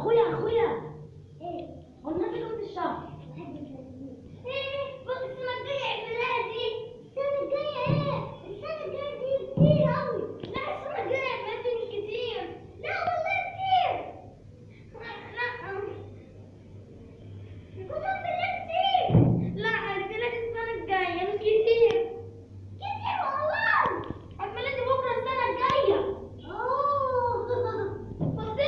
Goeie, goeie. Hey. Wat heb ik op de zak? Come on.